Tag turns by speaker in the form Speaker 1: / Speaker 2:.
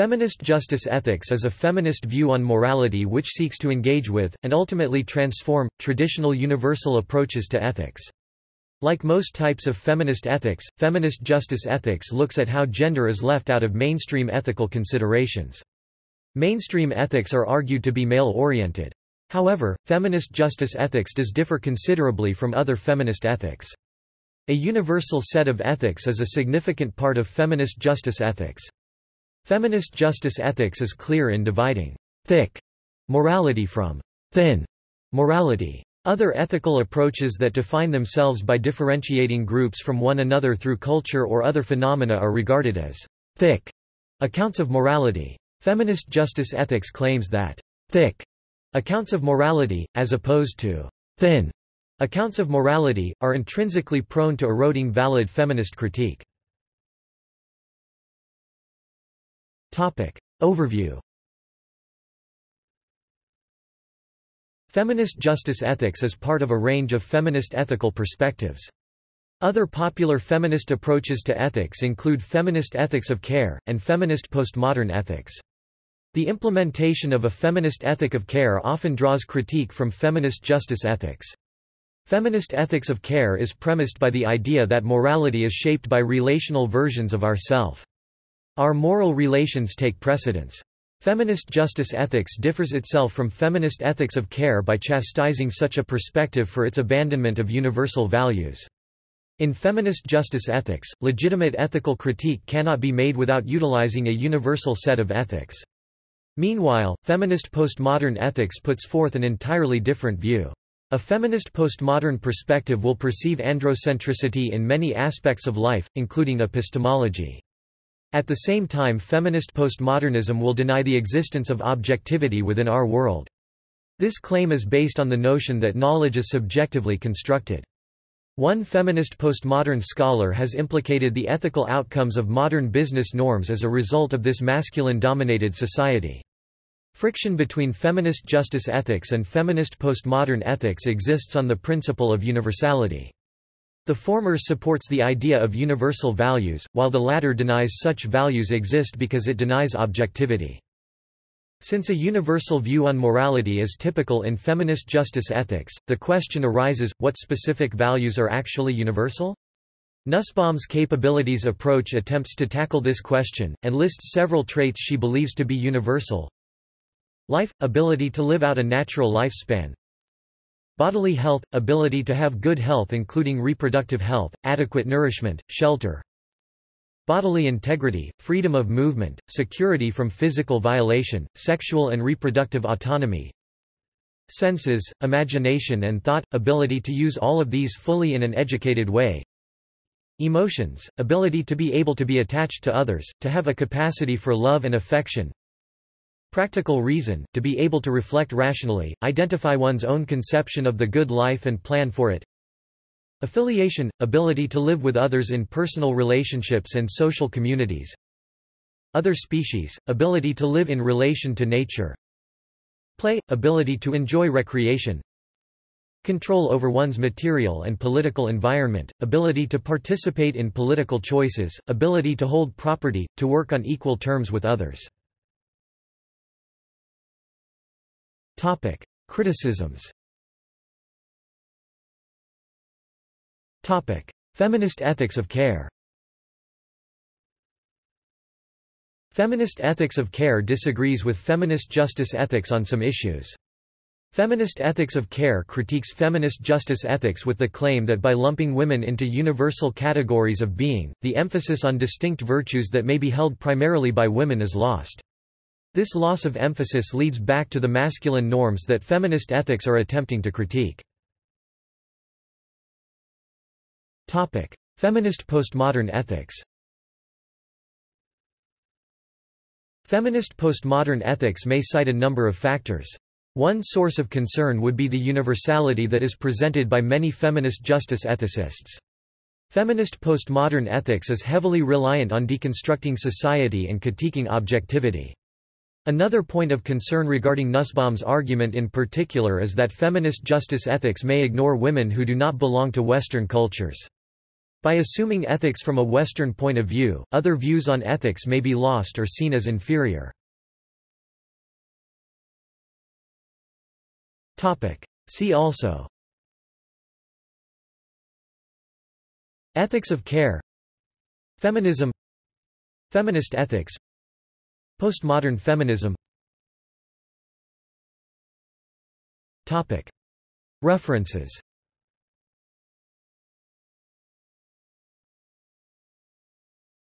Speaker 1: Feminist justice ethics is a feminist view on morality which seeks to engage with, and ultimately transform, traditional universal approaches to ethics. Like most types of feminist ethics, feminist justice ethics looks at how gender is left out of mainstream ethical considerations. Mainstream ethics are argued to be male-oriented. However, feminist justice ethics does differ considerably from other feminist ethics. A universal set of ethics is a significant part of feminist justice ethics. Feminist justice ethics is clear in dividing thick morality from thin morality. Other ethical approaches that define themselves by differentiating groups from one another through culture or other phenomena are regarded as thick accounts of morality. Feminist justice ethics claims that thick accounts of morality, as opposed to thin accounts of morality, are intrinsically prone to eroding valid feminist critique. Topic. Overview Feminist justice ethics is part of a range of feminist ethical perspectives. Other popular feminist approaches to ethics include feminist ethics of care, and feminist postmodern ethics. The implementation of a feminist ethic of care often draws critique from feminist justice ethics. Feminist ethics of care is premised by the idea that morality is shaped by relational versions of ourself. Our moral relations take precedence. Feminist justice ethics differs itself from feminist ethics of care by chastising such a perspective for its abandonment of universal values. In feminist justice ethics, legitimate ethical critique cannot be made without utilizing a universal set of ethics. Meanwhile, feminist postmodern ethics puts forth an entirely different view. A feminist postmodern perspective will perceive androcentricity in many aspects of life, including epistemology. At the same time feminist postmodernism will deny the existence of objectivity within our world. This claim is based on the notion that knowledge is subjectively constructed. One feminist postmodern scholar has implicated the ethical outcomes of modern business norms as a result of this masculine-dominated society. Friction between feminist justice ethics and feminist postmodern ethics exists on the principle of universality. The former supports the idea of universal values, while the latter denies such values exist because it denies objectivity. Since a universal view on morality is typical in feminist justice ethics, the question arises, what specific values are actually universal? Nussbaum's capabilities approach attempts to tackle this question, and lists several traits she believes to be universal. Life – ability to live out a natural lifespan Bodily health – ability to have good health including reproductive health, adequate nourishment, shelter. Bodily integrity, freedom of movement, security from physical violation, sexual and reproductive autonomy. Senses, imagination and thought – ability to use all of these fully in an educated way. Emotions – ability to be able to be attached to others, to have a capacity for love and affection, Practical reason, to be able to reflect rationally, identify one's own conception of the good life and plan for it. Affiliation, ability to live with others in personal relationships and social communities. Other species, ability to live in relation to nature. Play, ability to enjoy recreation. Control over one's material and political environment, ability to participate in political choices, ability to hold property, to work on equal terms with others. Topic: Criticisms. Topic: Feminist ethics of care. Feminist ethics of care disagrees with feminist justice ethics on some issues. Feminist ethics of care critiques feminist justice ethics with the claim that by lumping women into universal categories of being, the emphasis on distinct virtues that may be held primarily by women is lost. This loss of emphasis leads back to the masculine norms that feminist ethics are attempting to critique. Topic: Feminist postmodern ethics Feminist postmodern ethics may cite a number of factors. One source of concern would be the universality that is presented by many feminist justice ethicists. Feminist postmodern ethics is heavily reliant on deconstructing society and critiquing objectivity. Another point of concern regarding Nussbaum's argument in particular is that feminist justice ethics may ignore women who do not belong to Western cultures. By assuming ethics from a Western point of view, other views on ethics may be lost or seen as inferior. See also. Ethics of care. Feminism. Feminist ethics Postmodern feminism. References